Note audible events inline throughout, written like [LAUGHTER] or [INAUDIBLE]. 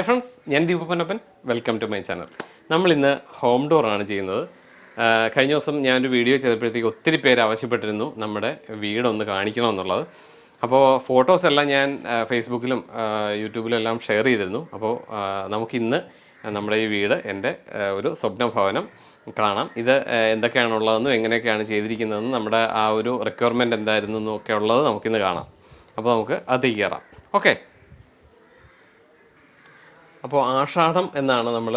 Hi friends ഞാൻ ദീപപ്പനപ്പൻ. Welcome to my channel നമ്മൾ ഇന്ന് ഹോം ഡോറാണ് ചെയ്യുന്നത്. കഴിഞ്ഞ ദിവസം ഞാനൊരു വീഡിയോ ചെയ്തപ്പോഴത്തേക്ക് ഒത്തിരി പേര് ആവശ്യപ്പെട്ടിരുന്നു നമ്മുടെ വീടൊന്ന് കാണിക്കണമെന്നുള്ളത്. അപ്പോൾ ഫോട്ടോസ് എല്ലാം ഞാൻ ഫേസ്ബുക്കിലും യൂട്യൂബിലും എല്ലാം ഷെയർ ചെയ്തിരുന്നു. അപ്പോൾ നമുക്കിന്ന് നമ്മുടെ ഈ വീട് എന്റെ ഒരു സ്വപ്ന ഭവനം കാണാം. ഇത് എന്തൊക്കെയാണുള്ളതെന്നും എങ്ങനെയൊക്കെയാണ് ചെയ്തിരിക്കുന്നതെന്നും നമ്മുടെ ആ ഒരു റിക്വയർമെന്റ് എന്തായിരുന്നു എന്നൊക്കെ ഉള്ളത് നമുക്കിന്ന് കാണാം. അപ്പോൾ നമുക്ക് അത് കയറാം. ഓക്കെ അപ്പോൾ ആഷാഢം എന്നാണ് നമ്മൾ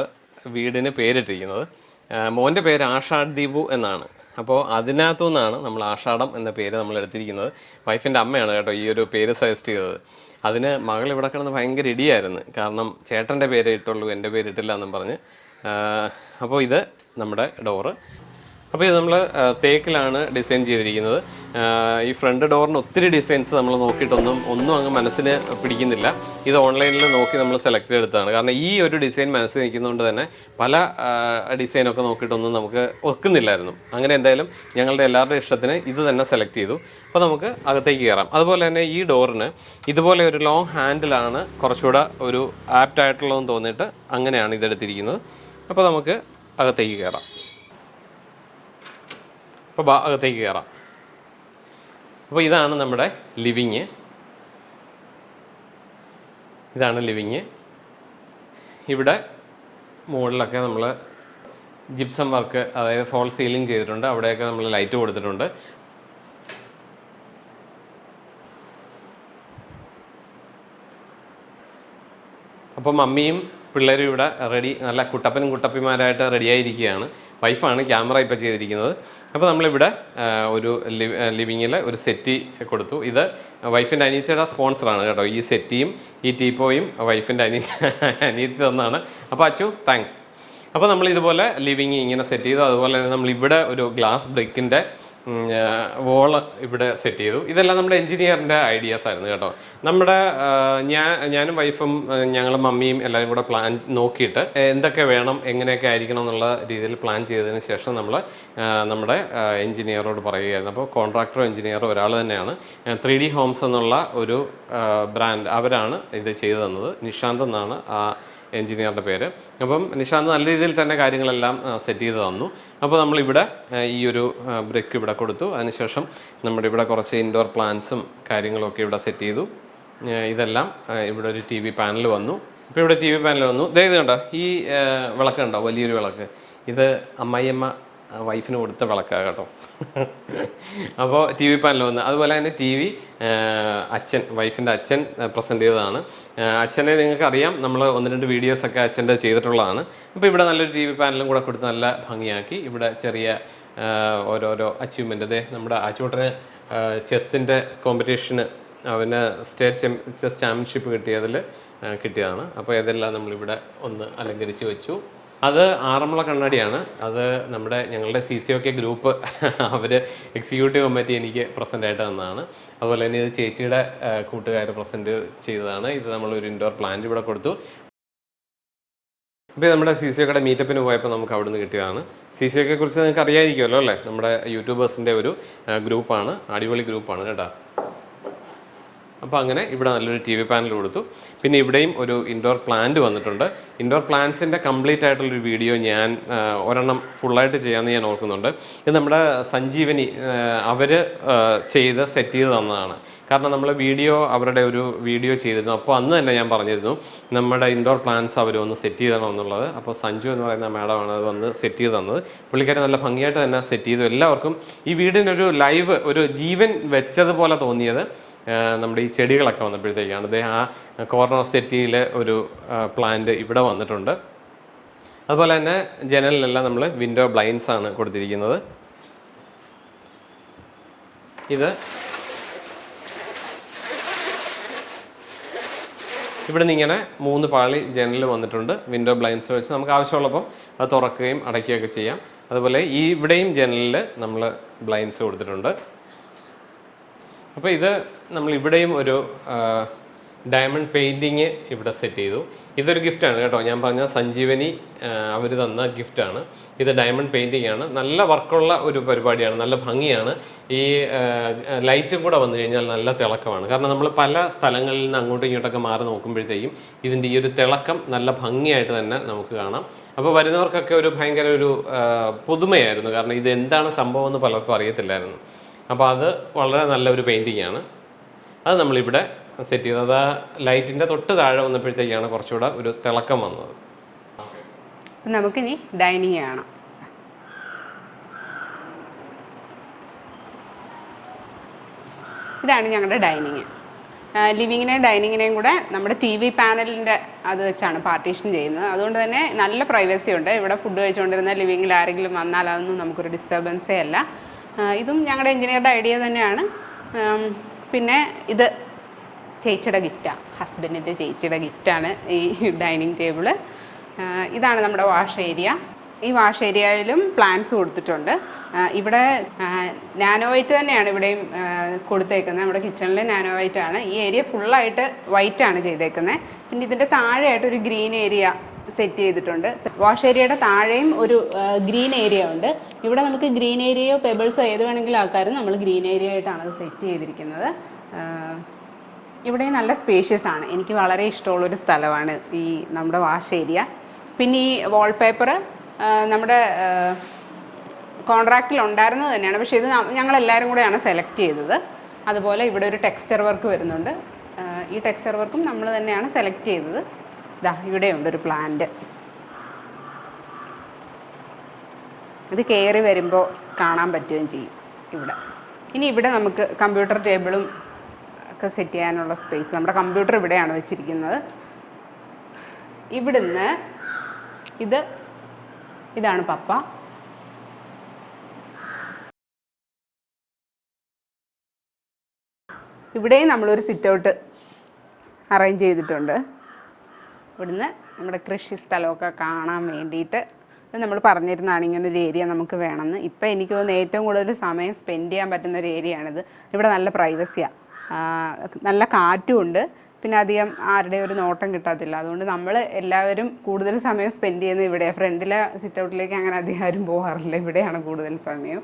വീടിന് പേരിട്ടിരിക്കുന്നത്. മോന്റെ പേര് ആഷാഡ് എന്നാണ്. അപ്പോൾ അതിനകത്തു നിന്നാണ് നമ്മൾ ആഷാഢം എന്ന പേര് നമ്മൾ എടുത്തിരിക്കുന്നത്. വൈഫിന്റെ അമ്മയാണ് കേട്ടോ ഈ ഒരു പേര് സജസ്റ്റ് ചെയ്തത്. അതിന് മകൾ ഇവിടെ കിടന്ന് ഭയങ്കര ഇടിയായിരുന്നു. കാരണം ചേട്ടന്റെ പേര് ഇട്ടുള്ളൂ എന്റെ പേര് ഇട്ടില്ല എന്നും പറഞ്ഞ്. അപ്പോൾ ഇത് നമ്മുടെ ഡോറ്. അപ്പോൾ ഇത് നമ്മൾ തേക്കിലാണ് ഡിസൈൻ ചെയ്തിരിക്കുന്നത്. ഈ ഫ്രണ്ട് ഡോറിന് ഒത്തിരി ഡിസൈൻസ് നമ്മൾ നോക്കിയിട്ടൊന്നും ഒന്നും അങ്ങ് മനസ്സിന് പിടിക്കുന്നില്ല. ഇത് ഓൺലൈനിൽ നോക്കി നമ്മൾ സെലക്ട് ചെയ്തെടുത്തതാണ്. കാരണം ഈ ഒരു ഡിസൈൻ മനസ്സിൽ നിൽക്കുന്നതുകൊണ്ട് തന്നെ പല ഡിസൈനൊക്കെ നോക്കിയിട്ടൊന്നും നമുക്ക് ഒക്കുന്നില്ലായിരുന്നു. അങ്ങനെ എന്തായാലും ഞങ്ങളുടെ എല്ലാവരുടെ ഇഷ്ടത്തിന് ഇത് തന്നെ സെലക്ട് ചെയ്തു. അപ്പോൾ നമുക്ക് അകത്തേക്ക് കയറാം. അതുപോലെ തന്നെ ഈ ഡോറിന് ഇതുപോലെ ഒരു ലോങ് ഹാൻഡിലാണ് കുറച്ചുകൂടെ ഒരു ആപ്റ്റ് ആയിട്ടുള്ളതെന്ന് തോന്നിയിട്ട് അങ്ങനെയാണ് ഇതെടുത്തിരിക്കുന്നത്. അപ്പോൾ നമുക്ക് അകത്തേക്ക് കയറാം. അപ്പോൾ അകത്തേക്ക് കയറാം. അപ്പോൾ ഇതാണ് നമ്മുടെ ലിവിങ്. ഇതാണ് ലിവിങ്. ഇവിടെ മുകളിലൊക്കെ നമ്മൾ ജിപ്സം വർക്ക് അതായത് ഫോൾ സീലിംഗ് ചെയ്തിട്ടുണ്ട്. അവിടെയൊക്കെ നമ്മൾ ലൈറ്റ് കൊടുത്തിട്ടുണ്ട്. അപ്പോൾ മമ്മിയും പിള്ളേരും ഇവിടെ റെഡി നല്ല കുട്ടപ്പനും കുട്ടപ്പിമാരായിട്ട് റെഡിയായിരിക്കുകയാണ് വൈഫാണ് ക്യാമറ ഇപ്പോൾ ചെയ്തിരിക്കുന്നത്. അപ്പോൾ നമ്മളിവിടെ ഒരു ഒരു ലിവിങ്ങിൽ ഒരു സെറ്റി കൊടുത്തു. ഇത് വൈഫിന്റെ അനിയത്തിയുടെ സ്പോൺസറാണ് കേട്ടോ. ഈ സെറ്റിയും ഈ ടീപ്പോയും വൈഫിന്റെ അനി അനിയത്തി തന്നാണ്. അപ്പോൾ അച്ചു താങ്ക്സ് അപ്പോൾ നമ്മൾ ഇതുപോലെ ലിവിങ് ഇങ്ങനെ സെറ്റ് ചെയ്തു. അതുപോലെ തന്നെ നമ്മൾ ഇവിടെ ഒരു ഗ്ലാസ് ബ്രിക്കിന്റെ വോൾ ഇവിടെ സെറ്റ് ചെയ്തു. ഇതെല്ലാം നമ്മുടെ എഞ്ചിനീയറിന്റെ ഐഡിയാസ് ആയിരുന്നു കേട്ടോ. നമ്മുടെ ഞാൻ ഞാനും വൈഫും ഞങ്ങളും മമ്മിയും എല്ലാവരും കൂടെ പ്ലാൻ നോക്കിയിട്ട് എന്തൊക്കെ വേണം എങ്ങനെയൊക്കെ ആയിരിക്കണം എന്നുള്ള രീതിയിൽ പ്ലാൻ ചെയ്തതിന് ശേഷം നമ്മൾ നമ്മുടെ എഞ്ചിനീയറോട് പറയുകയായിരുന്നു. അപ്പോൾ കോൺട്രാക്ടറോ എഞ്ചിനീയറോ ഒരാൾ തന്നെയാണ്. ത്രീ ഡി ഹോംസ് എന്നുള്ള ഒരു ബ്രാൻഡ് അവരാണ് ഇത് ചെയ്തു തന്നത്. നിഷാന്ത് എന്നാണ് ആ എഞ്ചിനീയറുടെ പേര്. അപ്പം നിഷാന്ത് നല്ല രീതിയിൽ തന്നെ കാര്യങ്ങളെല്ലാം സെറ്റ് ചെയ്ത് തന്നു. അപ്പോൾ നമ്മളിവിടെ ഈ ഒരു ബ്രേക്ക് ഇവിടെ കൊടുത്തു. അതിനുശേഷം നമ്മുടെ ഇവിടെ കുറച്ച് ഇൻഡോർ പ്ലാന്റ്സും കാര്യങ്ങളൊക്കെ ഇവിടെ സെറ്റ് ചെയ്തു. ഇതെല്ലാം ഇവിടെ ഒരു ടി വി പാനൽ വന്നു. ഇപ്പോൾ ഇവിടെ ടി വി പാനൽ വന്നു. ദേ ഇത് കണ്ടോ? ഈ വിളക്ക് കണ്ടോ? വലിയൊരു വിളക്ക്. ഇത് അമ്മായിയമ്മ വൈഫിന് കൊടുത്ത വിളക്കാണ് കേട്ടോ. അപ്പോൾ ടി വി പാനൽ വന്ന് അതുപോലെ തന്നെ ടി വി അച്ഛൻ വൈഫിന്റെ അച്ഛൻ പ്രസന്റ് ചെയ്തതാണ്. അച്ഛനെ നിങ്ങൾക്കറിയാം നമ്മൾ ഒന്ന് രണ്ട് വീഡിയോസൊക്കെ അച്ഛന്റെ ചെയ്തിട്ടുള്ളതാണ്. അപ്പോൾ ഇവിടെ നല്ലൊരു ടി വി പാനലും കൂടെ കൊടുത്ത് നല്ല ഭംഗിയാക്കി. ഇവിടെ ചെറിയ ഓരോരോ അച്ചീവ്മെന്റ് അതെ നമ്മുടെ അച്ചൂട്ടന് ചെസ്സിന്റെ കോമ്പറ്റീഷന് അവന് സ്റ്റേറ്റ് ചെസ് ചാമ്പ്യൻഷിപ്പ് കിട്ടിയതിൽ കിട്ടിയതാണ്. അപ്പോൾ ഇതെല്ലാം നമ്മളിവിടെ ഒന്ന് അലങ്കരിച്ച് വെച്ചു. അത് ആറന്മുള കണ്ണാടിയാണ്. അത് നമ്മുടെ ഞങ്ങളുടെ C C O K group അവർ എക്സിക്യൂട്ടീവ് കമ്മിറ്റി എനിക്ക് പ്രസന്റ് ആയിട്ട് തന്നതാണ്. അതുപോലെ തന്നെ ഇത് ചേച്ചിയുടെ കൂട്ടുകാർ പ്രസന്റ് ചെയ്തതാണ്. ഇത് നമ്മളൊരു ഇൻഡോർ പ്ലാന്റ് ഇവിടെ കൊടുത്തു. ഇപ്പോൾ നമ്മുടെ സി സി ഒക്കയുടെ മീറ്റപ്പിന് പോയപ്പോൾ നമുക്ക് അവിടുന്ന് കിട്ടിയതാണ്. സി സി ഒക്കെ കുറിച്ച് നിങ്ങൾക്ക് അറിയാമായിരിക്കുമല്ലോ അല്ലേ? നമ്മുടെ യൂട്യൂബേഴ്സിന്റെ ഒരു ഗ്രൂപ്പാണ്. അടിപൊളി ഗ്രൂപ്പാണ് കേട്ടോ. അപ്പോൾ അങ്ങനെ ഇവിടെ നല്ലൊരു ടി വി പാനൽ കൊടുത്തു. പിന്നെ ഇവിടെയും ഒരു ഇൻഡോർ പ്ലാന്റ് വന്നിട്ടുണ്ട്. ഇൻഡോർ പ്ലാന്റ്സിന്റെ കംപ്ലീറ്റ് ആയിട്ടുള്ളൊരു വീഡിയോ ഞാൻ ഒരെണ്ണം ഫുള്ളായിട്ട് ചെയ്യാമെന്ന് ഞാൻ ഓർക്കുന്നുണ്ട്. ഇത് നമ്മുടെ സഞ്ജീവനി അവർ ചെയ്ത് സെറ്റ് ചെയ്ത് തന്നതാണ്. കാരണം നമ്മൾ വീഡിയോ അവരുടെ ഒരു വീഡിയോ ചെയ്തിരുന്നു. അപ്പോൾ അന്ന് തന്നെ ഞാൻ പറഞ്ഞിരുന്നു നമ്മുടെ ഇൻഡോർ പ്ലാന്റ്സ് അവർ ഒന്ന് സെറ്റ് ചെയ്തണം എന്നുള്ളത്. അപ്പോൾ സഞ്ജു എന്ന് പറയുന്ന മാഡമാണ് അത് വന്ന് സെറ്റ് ചെയ്ത് തന്നത്. പുള്ളിക്കാരെ നല്ല ഭംഗിയായിട്ട് തന്നെ സെറ്റ് ചെയ്തു. എല്ലാവർക്കും ഈ വീടിനൊരു ലൈവ് ഒരു ജീവൻ വെച്ചതുപോലെ തോന്നിയത് നമ്മുടെ ഈ ചെടികളൊക്കെ വന്നപ്പോഴത്തേക്കാണ് അദ്ദേഹം ആ കോർണർ സെറ്റിയിൽ ഒരു പ്ലാന്റ് ഇവിടെ വന്നിട്ടുണ്ട്. അതുപോലെ തന്നെ ജനലിലെല്ലാം നമ്മൾ വിൻഡോ ബ്ലൈൻസ് ആണ് കൊടുത്തിരിക്കുന്നത്. ഇത് ഇവിടെ നിന്ന് ഇങ്ങനെ മൂന്ന് പാളി ജനലിൽ വന്നിട്ടുണ്ട്. വിൻഡോ ബ്ലൈൻസ് വെച്ച് നമുക്ക് ആവശ്യമുള്ളപ്പോൾ അത് തുറക്കുകയും അടയ്ക്കുകയൊക്കെ ചെയ്യാം. അതുപോലെ ഈ ഇവിടെയും ജനലിൽ നമ്മൾ ബ്ലൈൻസ് കൊടുത്തിട്ടുണ്ട്. അപ്പോൾ ഇത് നമ്മൾ ഇവിടെയും ഒരു ഡയമണ്ട് പെയിന്റിങ് ഇവിടെ സെറ്റ് ചെയ്തു. ഇതൊരു ഗിഫ്റ്റാണ് കേട്ടോ. ഞാൻ പറഞ്ഞ സഞ്ജീവനി അവർ തന്ന ഗിഫ്റ്റാണ് ഇത് ഡയമണ്ട് പെയിന്റിംഗ് ആണ്. നല്ല വർക്കുള്ള ഒരു പരിപാടിയാണ്. നല്ല ഭംഗിയാണ്. ഈ ലൈറ്റും കൂടെ വന്നു കഴിഞ്ഞാൽ നല്ല തിളക്കമാണ്. കാരണം നമ്മൾ പല സ്ഥലങ്ങളിൽ നിന്ന് അങ്ങോട്ടും ഇങ്ങോട്ടൊക്കെ മാറി നോക്കുമ്പോഴത്തേക്കും ഇതിന്റെ ഈ ഒരു തിളക്കം നല്ല ഭംഗിയായിട്ട് തന്നെ നമുക്ക് കാണാം. അപ്പോൾ വരുന്നവർക്കൊക്കെ ഒരു ഭയങ്കര ഒരു പുതുമയായിരുന്നു. കാരണം ഇത് എന്താണ് സംഭവം എന്ന് പലർക്കും അറിയത്തില്ലായിരുന്നു. അപ്പോൾ അത് വളരെ നല്ലൊരു പെയിന്റിംഗ് ആണ് അത് നമ്മളിവിടെ സെറ്റ് ചെയ്തത്. അത് ലൈറ്റിന്റെ തൊട്ട് താഴെ വന്നപ്പോഴത്തേക്കാണ് കുറച്ചുകൂടെ ഒരു തിളക്കം വന്നത്. നമുക്കിനി ഡൈനിങ് കാണാം. ഇതാണ് ഞങ്ങളുടെ ഡൈനിങ്. ലിവിങ്ങിനെയും ഡൈനിങ്ങിനെയും കൂടെ നമ്മുടെ ടി വി പാനലിന്റെ അത് വെച്ചാണ് പാർട്ടീഷൻ ചെയ്യുന്നത്. അതുകൊണ്ട് തന്നെ നല്ല പ്രൈവസി ഉണ്ട്. ഇവിടെ ഫുഡ് കഴിച്ചുകൊണ്ടിരുന്ന ലിവിങ്ങിൽ ആരെങ്കിലും വന്നാൽ അതൊന്നും നമുക്കൊരു ഡിസ്റ്റർബൻസേ അല്ല. ഇതും ഞങ്ങളുടെ എഞ്ചിനീയറുടെ ഐഡിയ തന്നെയാണ്. പിന്നെ ഇത് ചേച്ചിയുടെ ഗിഫ്റ്റാണ് ഹസ്ബൻഡിന്റെ ചേച്ചിയുടെ ഗിഫ്റ്റാണ് ഈ ഡൈനിങ് ടേബിൾ. ഇതാണ് നമ്മുടെ വാഷ് ഏരിയ. ഈ വാഷ് ഏരിയയിലും പ്ലാന്റ്സ് കൊടുത്തിട്ടുണ്ട്. ഇവിടെ നാനോ വൈറ്റ് തന്നെയാണ് ഇവിടെയും കൊടുത്തേക്കുന്നത്. നമ്മുടെ കിച്ചണിൽ നാനോവൈറ്റ് ആണ് ഈ ഏരിയ ഫുള്ളായിട്ട് വൈറ്റാണ് ചെയ്തേക്കുന്നത് പിന്നെ ഇതിന്റെ താഴെയായിട്ട് ഒരു ഗ്രീൻ ഏരിയ സെറ്റ് ചെയ്തിട്ടുണ്ട്. വാഷ് ഏരിയയുടെ താഴെയും ഒരു ഗ്രീൻ ഏരിയ ഉണ്ട്. ഇവിടെ നമുക്ക് ഗ്രീൻ ഏരിയയോ പെബിൾസോ ഏത് വേണമെങ്കിലും ആക്കാനും നമ്മൾ ഗ്രീൻ ഏരിയ ആയിട്ടാണ് അത് സെറ്റ് ചെയ്തിരിക്കുന്നത്. ഇവിടെ നല്ല സ്പേഷ്യസ് ആണ്. എനിക്ക് വളരെ ഇഷ്ടമുള്ളൊരു സ്ഥലമാണ് ഈ നമ്മുടെ വാഷ് ഏരിയ പിന്നെ ഈ വാൾപേപ്പർ നമ്മുടെ കോൺട്രാക്റ്റിൽ ഉണ്ടായിരുന്നത് തന്നെയാണ്. പക്ഷേ ഇത് ഞങ്ങളെല്ലാവരും കൂടെയാണ് സെലക്ട് ചെയ്തത്. അതുപോലെ ഇവിടെ ഒരു ടെക്സ്ചർ വർക്ക് വരുന്നുണ്ട്. ഈ ടെക്സ്ചർ വർക്കും നമ്മൾ തന്നെയാണ് സെലക്ട് ചെയ്തത്. ഇതാ ഇവിടെയുണ്ട് ഒരു പ്ലാന്റ് ഇത് കയറി വരുമ്പോൾ കാണാൻ പറ്റുകയും ചെയ്യും ഇവിടെ. ഇനി ഇവിടെ നമുക്ക് കമ്പ്യൂട്ടർ ടേബിളും ഒക്കെ സെറ്റ് ചെയ്യാനുള്ള സ്പേസ് നമ്മുടെ കമ്പ്യൂട്ടർ ഇവിടെയാണ് വെച്ചിരിക്കുന്നത്. ഇവിടുന്ന് ഇത് ഇതാണ് പപ്പ. ഇവിടെയും നമ്മളൊരു സിറ്റ് ഔട്ട് അറേഞ്ച് ചെയ്തിട്ടുണ്ട്. ഇവിടുന്ന് നമ്മുടെ കൃഷി സ്ഥലമൊക്കെ കാണാൻ വേണ്ടിയിട്ട് നമ്മൾ പറഞ്ഞിരുന്നതാണ് ഇങ്ങനെ ഒരു ഏരിയ നമുക്ക് വേണമെന്ന്. ഇപ്പം എനിക്ക് തോന്നുന്നു ഏറ്റവും കൂടുതൽ സമയം സ്പെൻഡ് ചെയ്യാൻ പറ്റുന്ന ഒരു ഏരിയയാണിത് ഇവിടെ നല്ല പ്രൈവസിയാണ് നല്ല കാറ്റും ഉണ്ട്. പിന്നെ അധികം ആരുടെ ഒരു നോട്ടം കിട്ടാത്തില്ല. അതുകൊണ്ട് നമ്മൾ എല്ലാവരും കൂടുതൽ സമയം സ്പെൻഡ് ചെയ്യുന്നത് ഇവിടെ ഫ്രണ്ടിലെ സിറ്റ് ഔട്ടിലേക്ക് അങ്ങനെ അധികം ആരും പോകാറില്ല. ഇവിടെയാണ് കൂടുതൽ സമയം.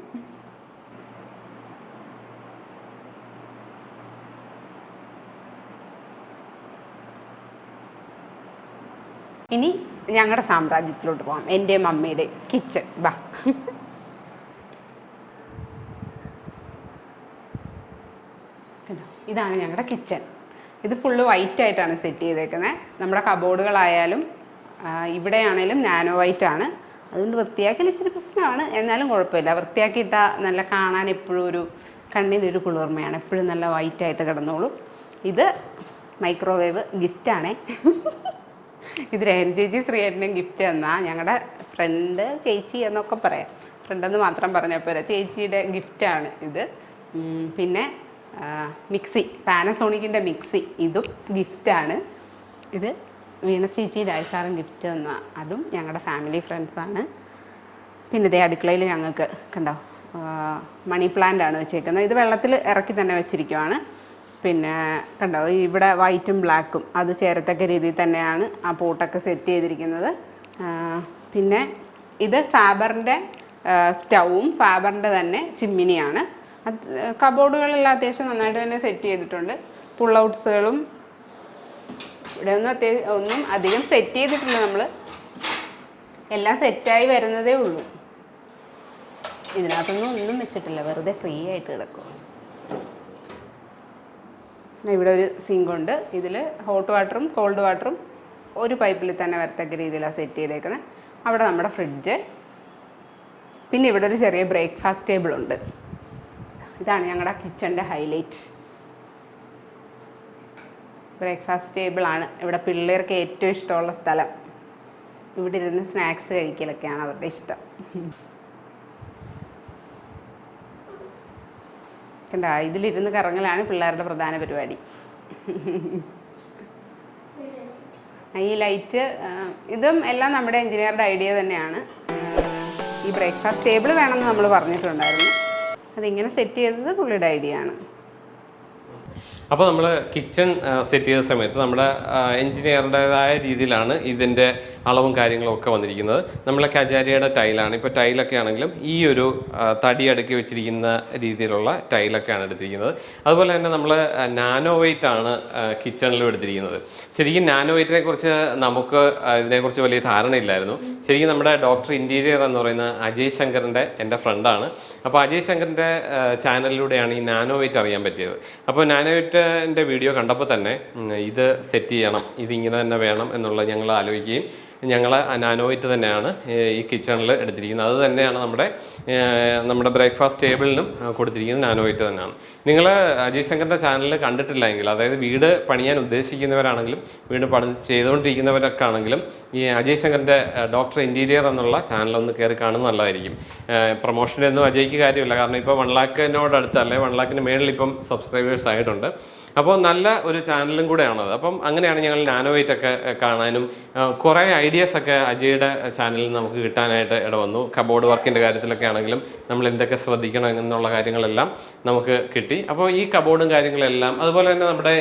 ഇനി ഞങ്ങളുടെ സാമ്രാജ്യത്തിലോട്ട് പോകാം എന്റെ അമ്മയുടെ കിച്ചൺ വാ? ഇതാണ് ഞങ്ങളുടെ കിച്ചൺ ഇത് ഫുള്ള് വൈറ്റ് ആയിട്ടാണ് സെറ്റ് ചെയ്തേക്കുന്നത് നമ്മുടെ കബോർഡുകളായാലും ഇവിടെയാണേലും നാനോ വൈറ്റ് ആണ്. അതുകൊണ്ട് വൃത്തിയാക്കൽ ഇച്ചിരി പ്രശ്നമാണ് എന്നാലും കുഴപ്പമില്ല. വൃത്തിയാക്കിയിട്ടാൽ നല്ല കാണാൻ എപ്പോഴും ഒരു കണ്ണിനൊരു കുളിർമയാണ്. എപ്പോഴും നല്ല വൈറ്റായിട്ട് കിടന്നോളും. ഇത് മൈക്രോവേവ് ഗിഫ്റ്റാണേ ഇത് രേൻ ചേച്ചി ശ്രീയേട്ടനും ഗിഫ്റ്റ് തന്നാൽ ഞങ്ങളുടെ ഫ്രണ്ട് ചേച്ചി എന്നൊക്കെ പറയാം. ഫ്രണ്ടെന്ന് മാത്രം പറഞ്ഞാൽ പോരാ. ചേച്ചിയുടെ ഗിഫ്റ്റാണ് ഇത്. പിന്നെ മിക്സി. പാനസോണിക്കിന്റെ മിക്സി. ഇതും ഗിഫ്റ്റാണ് ഇത് വീണ ചേച്ചി രാജസാറും ഗിഫ്റ്റ് തന്ന. അതും ഞങ്ങളുടെ ഫാമിലി ഫ്രണ്ട്സാണ് പിന്നെ ഇതേ അടുക്കളയിൽ ഞങ്ങൾക്ക് കണ്ടോ മണി പ്ലാന്റ് ആണ് വെച്ചേക്കുന്നത്. ഇത് വെള്ളത്തിൽ ഇറക്കി തന്നെ വെച്ചിരിക്കുവാണ്. പിന്നെ കണ്ടോ ഇവിടെ വൈറ്റും ബ്ലാക്കും അത് ചേരത്തക്ക രീതിയിൽ തന്നെയാണ് ആ പോട്ടൊക്കെ സെറ്റ് ചെയ്തിരിക്കുന്നത്. പിന്നെ ഇത് ഫാബറിന്റെ സ്റ്റൗവും ഫാബറിന്റെ തന്നെ ചിമ്മിനിയാണ്. കബോർഡുകളെല്ലാം അത്യാവശ്യം നന്നായിട്ട് തന്നെ സെറ്റ് ചെയ്തിട്ടുണ്ട്. പുൾ ഔട്ട്സുകളും ഇവിടെ ഒന്നും അത്യാവശ്യം ഒന്നും അധികം സെറ്റ് ചെയ്തിട്ടില്ല നമ്മൾ എല്ലാം സെറ്റായി വരുന്നതേ ഉള്ളൂ. ഇതിനകത്തൊന്നും ഒന്നും വെച്ചിട്ടില്ല വെറുതെ ഫ്രീ ആയിട്ട് കിടക്കും ഇവിടെ ഒരു സിങ്കുണ്ട് ഇതിൽ ഹോട്ട് വാട്ടറും കോൾഡ് വാട്ടറും ഒരു പൈപ്പിൽ തന്നെ വരത്തക്ക രീതിയിലാണ് സെറ്റ് ചെയ്തേക്കുന്നത്. അവിടെ നമ്മുടെ ഫ്രിഡ്ജ് പിന്നെ ഇവിടെ ഒരു ചെറിയ ബ്രേക്ക്ഫാസ്റ്റ് ടേബിൾ ഉണ്ട്. ഇതാണ് ഞങ്ങളുടെ കിച്ചന്റെ ഹൈലൈറ്റ് ബ്രേക്ക്ഫാസ്റ്റ് ടേബിളാണ് ഇവിടെ പിള്ളേർക്ക് ഏറ്റവും ഇഷ്ടമുള്ള സ്ഥലം. ഇവിടെ ഇരുന്ന് സ്നാക്സ് കഴിക്കലൊക്കെയാണ് അവരുടെ ഇഷ്ടം. കണ്ട? ഇതിലിരുന്ന് കറങ്ങലാണ് പിള്ളേരുടെ പ്രധാന പരിപാടി. ഈ ലൈറ്റ് ഇതും എല്ലാം നമ്മുടെ എഞ്ചിനീയറുടെ ഐഡിയ തന്നെയാണ്. ഈ ബ്രേക്ക്ഫാസ്റ്റ് ടേബിൾ വേണമെന്ന് നമ്മൾ പറഞ്ഞിട്ടുണ്ടായിരുന്നു. അതിങ്ങനെ സെറ്റ് ചെയ്തത് പുള്ളിയുടെ ഐഡിയ ആണ്. അപ്പോൾ നമ്മൾ കിച്ചൺ സെറ്റ് ചെയ്ത സമയത്ത് നമ്മുടെ എഞ്ചിനീയറുടേതായ രീതിയിലാണ് ഇതിന്റെ അളവും കാര്യങ്ങളും ഒക്കെ വന്നിരിക്കുന്നത്. നമ്മളെ കജാരിയുടെ ടൈലാണ്. ഇപ്പോൾ ടൈലൊക്കെ ആണെങ്കിലും ഈ ഒരു തടി അടുക്കി വെച്ചിരിക്കുന്ന രീതിയിലുള്ള ടൈലൊക്കെയാണ് എടുത്തിരിക്കുന്നത്. അതുപോലെ തന്നെ നമ്മൾ നാനോ വെയിറ്റ് ആണ് കിച്ചണിലും എടുത്തിരിക്കുന്നത്. ശരിക്കും നാനോ വെയിറ്റിനെ കുറിച്ച് നമുക്ക് ഇതിനെക്കുറിച്ച് വലിയ ധാരണയില്ലായിരുന്നു ശരിക്കും നമ്മുടെ ഡോക്ടർ ഇന്റീരിയർ എന്ന് പറയുന്ന അജയ് ശങ്കറിന്റെ എന്റെ ഫ്രണ്ടാണ് അപ്പോൾ അജയ് ശങ്കറിന്റെ ചാനലിലൂടെയാണ് ഈ നാനോ വെയിറ്റ് അറിയാൻ പറ്റിയത്. അപ്പോൾ നാനോ വെയിറ്റിന്റെ വീഡിയോ കണ്ടപ്പോൾ തന്നെ ഇത് സെറ്റ് ചെയ്യണം ഇതിങ്ങനെ തന്നെ വേണം എന്നുള്ളത് ഞങ്ങൾ ആലോചിക്കുകയും ഞങ്ങൾ നാനോവൈറ്റ് തന്നെയാണ് ഈ കിച്ചണിൽ എടുത്തിരിക്കുന്നത്. അത് തന്നെയാണ് നമ്മുടെ നമ്മുടെ ബ്രേക്ക്ഫാസ്റ്റ് ടേബിളിനും കൊടുത്തിരിക്കുന്നത് നാനോയിറ്റ് തന്നെയാണ്. നിങ്ങൾ അജയ് ശങ്കറിന്റെ ചാനൽ കണ്ടിട്ടില്ലെങ്കിൽ അതായത് വീട് പണിയാൻ ഉദ്ദേശിക്കുന്നവരാണെങ്കിലും വീട് പണി ചെയ്തുകൊണ്ടിരിക്കുന്നവരൊക്കെ ആണെങ്കിലും ഈ അജയ് ശങ്കറിന്റെ ഡോക്ടർ ഇന്റീരിയർ എന്നുള്ള ചാനൽ ഒന്ന് കയറി കാണുന്നത് നല്ലതായിരിക്കും. പ്രൊമോഷന്റെ ഒന്നും അജയ്ക്ക് കാര്യമില്ല. കാരണം ഇപ്പോൾ വൺ ലാക്കിനോട് അടുത്തല്ലേ വൺ ലാക്കിന് മേളിൽ ഇപ്പം സബ്സ്ക്രൈബേഴ്സ് ആയിട്ടുണ്ട്. അപ്പോൾ നല്ല ഒരു ചാനലും കൂടെയാണത് അപ്പം അങ്ങനെയാണ് ഞങ്ങൾ നാനോവൈറ്റ് ഒക്കെ കാണാനും കുറേ ഐഡിയാസ് ഒക്കെ അജയുടെ ചാനലിൽ നമുക്ക് കിട്ടാനായിട്ട് ഇട വന്നു. കബോർഡ് വർക്കിന്റെ കാര്യത്തിലൊക്കെ ആണെങ്കിലും നമ്മൾ എന്തൊക്കെ ശ്രദ്ധിക്കണം എന്നുള്ള കാര്യങ്ങളെല്ലാം നമുക്ക് കിട്ടി. അപ്പോൾ ഈ കബോർഡും കാര്യങ്ങളെല്ലാം അതുപോലെ തന്നെ നമ്മുടെ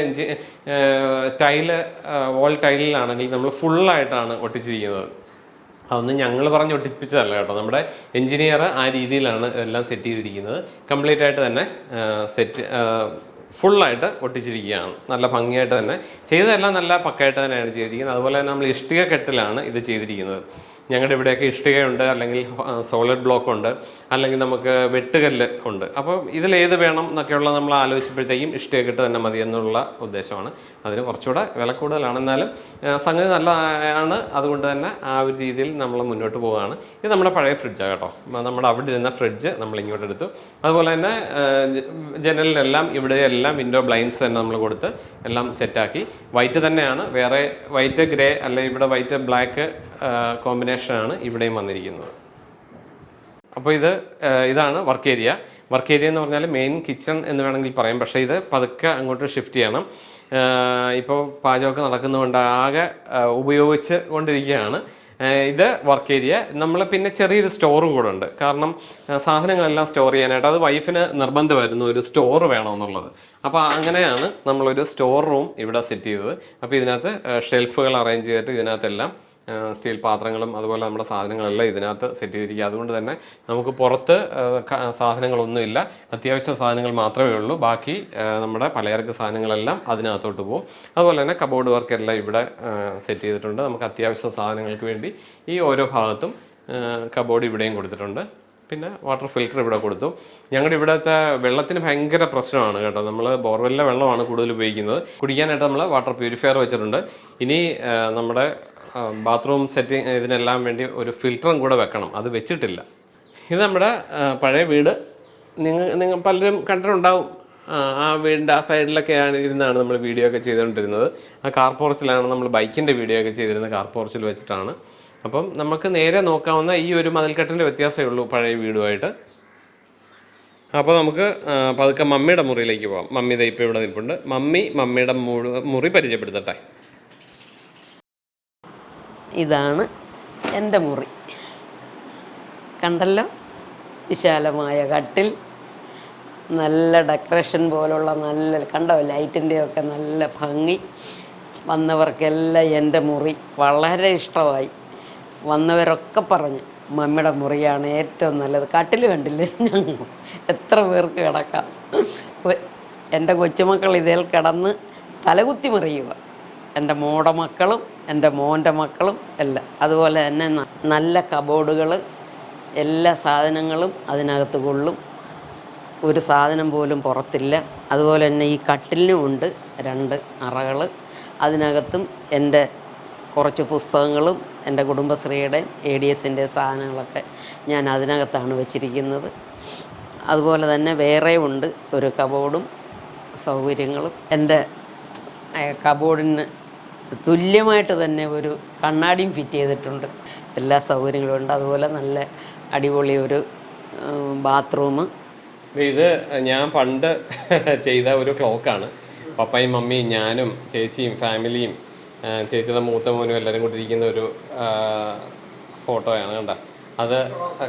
ടൈൽ വോൾ ടൈലിലാണെങ്കിൽ നമ്മൾ ഫുള്ളായിട്ടാണ് ഒട്ടിച്ചിരിക്കുന്നത്. അതൊന്നും ഞങ്ങൾ പറഞ്ഞ് ഒട്ടിപ്പിച്ചതല്ല കേട്ടോ. നമ്മുടെ എഞ്ചിനീയർ ആ രീതിയിലാണ് എല്ലാം സെറ്റ് ചെയ്തിരിക്കുന്നത്. കംപ്ലീറ്റ് ആയിട്ട് തന്നെ സെറ്റ് ഫുള്ളായിട്ട് ഒട്ടിച്ചിരിക്കുകയാണ്. നല്ല ഭംഗിയായിട്ട് തന്നെ. ചെയ്തതെല്ലാം നല്ല പക്കായിട്ട് തന്നെയാണ് ചെയ്തിരിക്കുന്നത്. അതുപോലെ തന്നെ നമ്മൾ ഇഷ്ടിക കെട്ടിലാണ് ഇത് ചെയ്തിരിക്കുന്നത്. ഞങ്ങളുടെ ഇവിടെയൊക്കെ ഇഷ്ടികയുണ്ട് അല്ലെങ്കിൽ സോളിഡ് ബ്ലോക്ക് ഉണ്ട് അല്ലെങ്കിൽ നമുക്ക് വെട്ടുകല്ല് ഉണ്ട്. അപ്പോൾ ഇതിലേത് വേണം എന്നൊക്കെയുള്ള നമ്മൾ ആലോചിച്ചപ്പോഴത്തേക്കും ഇഷ്ടിക കെട്ട് തന്നെ മതി എന്നുള്ള ഉദ്ദേശമാണ്. അതിന് കുറച്ചുകൂടെ വില കൂടുതലാണ്. എന്നാലും സംഗതി നല്ലതാണ്. അതുകൊണ്ട് തന്നെ ആ ഒരു രീതിയിൽ നമ്മൾ മുന്നോട്ട് പോവുകയാണ്. ഇത് നമ്മുടെ പഴയ ഫ്രിഡ്ജാണ് കേട്ടോ. നമ്മുടെ അവിടെ ഇരുന്ന ഫ്രിഡ്ജ് നമ്മൾ ഇങ്ങോട്ട് എടുത്തു. അതുപോലെ തന്നെ ജനലിലെല്ലാം ഇവിടെയെല്ലാം വിൻഡോ ബ്ലൈൻഡ്സ് തന്നെ നമ്മൾ കൊടുത്ത് എല്ലാം സെറ്റാക്കി വൈറ്റ് തന്നെയാണ്. വേറെ വൈറ്റ് ഗ്രേ അല്ലെങ്കിൽ ഇവിടെ വൈറ്റ് ബ്ലാക്ക് കോമ്പിനേഷനാണ് ഇവിടെയും വന്നിരിക്കുന്നത്. അപ്പോൾ ഇത് ഇതാണ് വർക്ക് ഏരിയ. വർക്ക് ഏരിയ എന്ന് പറഞ്ഞാൽ മെയിൻ കിച്ചൺ എന്ന് വേണമെങ്കിൽ പറയാം. പക്ഷേ ഇത് പതുക്കെ അങ്ങോട്ട് ഷിഫ്റ്റ് ചെയ്യണം. ഇപ്പോൾ പാചകമൊക്കെ നടക്കുന്നതുകൊണ്ട് ആകെ ഉപയോഗിച്ച് കൊണ്ടിരിക്കുകയാണ്. ഇത് വർക്ക് ഏരിയ. നമ്മൾ പിന്നെ ചെറിയൊരു സ്റ്റോറും കൂടെ ഉണ്ട്. കാരണം സാധനങ്ങളെല്ലാം സ്റ്റോർ ചെയ്യാനായിട്ട് അത് വൈഫിന് നിർബന്ധമായിരുന്നു ഒരു സ്റ്റോർ വേണമെന്നുള്ളത്. അപ്പോൾ അങ്ങനെയാണ് നമ്മളൊരു സ്റ്റോർ റൂം ഇവിടെ സെറ്റ് ചെയ്തത്. അപ്പോൾ ഇതിനകത്ത് ഷെൽഫുകൾ അറേഞ്ച് ചെയ്തിട്ട് ഇതിനകത്തെല്ലാം സ്റ്റീൽ പാത്രങ്ങളും അതുപോലെ നമ്മുടെ സാധനങ്ങളെല്ലാം ഇതിനകത്ത് സെറ്റ് ചെയ്തിരിക്കുക. അതുകൊണ്ട് തന്നെ നമുക്ക് പുറത്ത് സാധനങ്ങളൊന്നുമില്ല. അത്യാവശ്യ സാധനങ്ങൾ മാത്രമേ ഉള്ളൂ. ബാക്കി നമ്മുടെ പലചരക്ക് സാധനങ്ങളെല്ലാം അതിനകത്തോട്ട് പോകും. അതുപോലെ തന്നെ കബോർഡ് വർക്ക് എല്ലാം ഇവിടെ സെറ്റ് ചെയ്തിട്ടുണ്ട്. നമുക്ക് അത്യാവശ്യ സാധനങ്ങൾക്ക് വേണ്ടി ഈ ഓരോ ഭാഗത്തും കബോർഡ് ഇവിടെയും കൊടുത്തിട്ടുണ്ട്. പിന്നെ വാട്ടർ ഫിൽറ്റർ ഇവിടെ കൊടുത്തു. ഞങ്ങളുടെ ഇവിടുത്തെ വെള്ളത്തിന് ഭയങ്കര പ്രശ്നമാണ് കേട്ടോ. നമ്മൾ ബോർവെല്ലിലെ വെള്ളമാണ് കൂടുതൽ ഉപയോഗിക്കുന്നത്. കുടിക്കാനായിട്ട് നമ്മൾ വാട്ടർ പ്യൂരിഫയർ വെച്ചിട്ടുണ്ട്. ഇനി നമ്മുടെ ബാത്റൂം സെറ്റിങ് ഇതിനെല്ലാം വേണ്ടി ഒരു ഫിൽറ്ററും കൂടെ വെക്കണം. അത് വെച്ചിട്ടില്ല. ഇത് നമ്മുടെ പഴയ വീട്. നിങ്ങൾ നിങ്ങൾ പലരും കണ്ടിട്ടുണ്ടാവും. ആ, വീടിന്റെ ആ സൈഡിലൊക്കെയാണ് ഇരുന്നാണ് നമ്മൾ വീഡിയോ ഒക്കെ ചെയ്തുകൊണ്ടിരുന്നത്. ആ കാർ പോർച്ചിലാണ് നമ്മൾ ബൈക്കിന്റെ വീഡിയോ ഒക്കെ ചെയ്തിരുന്നത് കാർ പോർച്ചിൽ വെച്ചിട്ടാണ്. അപ്പം നമുക്ക് നേരെ നോക്കാവുന്ന ഈ ഒരു മതിൽക്കെട്ടിന്റെ വ്യത്യാസമേ ഉള്ളൂ പഴയ വീടുമായിട്ട്. അപ്പോൾ നമുക്ക് പതുക്കെ മമ്മിയുടെ മുറിയിലേക്ക് പോകാം മമ്മി ദേ ഇവിടെ നിൽപ്പുണ്ട്. മമ്മി മമ്മിയുടെ മുറി പരിചയപ്പെടുത്തട്ടെ. ഇതാണ് എന്റെ മുറി. കണ്ടല്ലോ? വിശാലമായ കട്ടിൽ. നല്ല ഡെക്കറേഷൻ പോലുള്ള നല്ല കണ്ടോ? ലൈറ്റിന്റെയൊക്കെ നല്ല ഭംഗി. വന്നവർക്കെല്ലാം എന്റെ മുറി വളരെ ഇഷ്ടമായി. വന്നവരൊക്കെ പറഞ്ഞു മമ്മിയുടെ മുറിയാണ് ഏറ്റവും നല്ലത്. കട്ടിൽ കണ്ടില്ലേ? ഞങ്ങൾ എത്ര പേർക്ക് കിടക്കാം. എന്റെ കൊച്ചുമക്കൾ ഇതിൽ കിടന്ന് തലകുത്തി മറിയുക എന്റെ മോടെ മക്കളും എന്റെ മോന്റെ മക്കളും എല്ലാം. അതുപോലെ തന്നെ നല്ല കബോർഡുകൾ എല്ലാ സാധനങ്ങളും അതിനകത്ത് കൊള്ളും. ഒരു സാധനം പോലും പുറത്തില്ല. അതുപോലെ തന്നെ ഈ കട്ടിലിനും ഉണ്ട് രണ്ട് അറകൾ അതിനകത്തും എന്റെ കുറച്ച് പുസ്തകങ്ങളും എന്റെ കുടുംബശ്രീയുടെ എ ഡി എസിന്റെ സാധനങ്ങളൊക്കെ ഞാൻ അതിനകത്താണ് വെച്ചിരിക്കുന്നത്. അതുപോലെ തന്നെ വേറെ ഉണ്ട് ഒരു കബോർഡും സൗകര്യങ്ങളും. എന്റെ കബോർഡിന് തുല്യമായിട്ട് തന്നെ ഒരു കണ്ണാടിയും ഫിറ്റ് ചെയ്തിട്ടുണ്ട്. എല്ലാ സൗകര്യങ്ങളും ഉണ്ട്. അതുപോലെ നല്ല അടിപൊളി ഒരു ബാത്റൂം ഇത് ഞാൻ പണ്ട് [LAUGHS] ചെയ്ത ഒരു ക്ലോക്കാണ്. പപ്പയും മമ്മിയും ഞാനും ചേച്ചിയും ഫാമിലിയും ചേച്ചിയുടെ മൂത്ത മോനും എല്ലാവരും കൂടി ഇരിക്കുന്ന ഒരു ഫോട്ടോയാണ് കണ്ട? അത്